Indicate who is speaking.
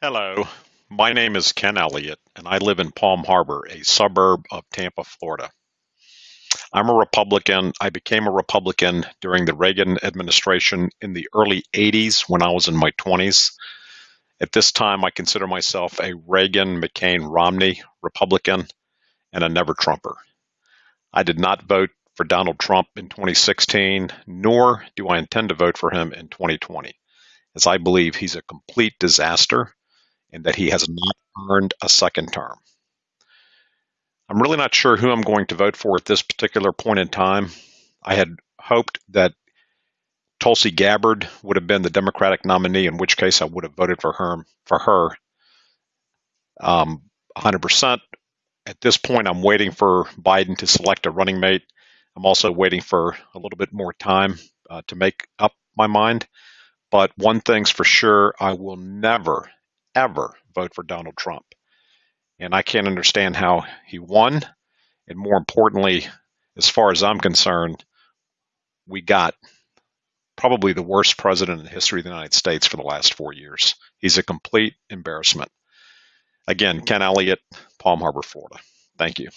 Speaker 1: Hello, my name is Ken Elliott, and I live in Palm Harbor, a suburb of Tampa, Florida. I'm a Republican. I became a Republican during the Reagan administration in the early 80s when I was in my 20s. At this time, I consider myself a Reagan, McCain, Romney Republican and a never Trumper. I did not vote for Donald Trump in 2016, nor do I intend to vote for him in 2020, as I believe he's a complete disaster and that he has not earned a second term. I'm really not sure who I'm going to vote for at this particular point in time. I had hoped that Tulsi Gabbard would have been the Democratic nominee, in which case I would have voted for her. For her, um, 100%. At this point, I'm waiting for Biden to select a running mate. I'm also waiting for a little bit more time uh, to make up my mind. But one thing's for sure, I will never, ever vote for Donald Trump. And I can't understand how he won. And more importantly, as far as I'm concerned, we got probably the worst president in the history of the United States for the last four years. He's a complete embarrassment. Again, Ken Elliott, Palm Harbor, Florida. Thank you.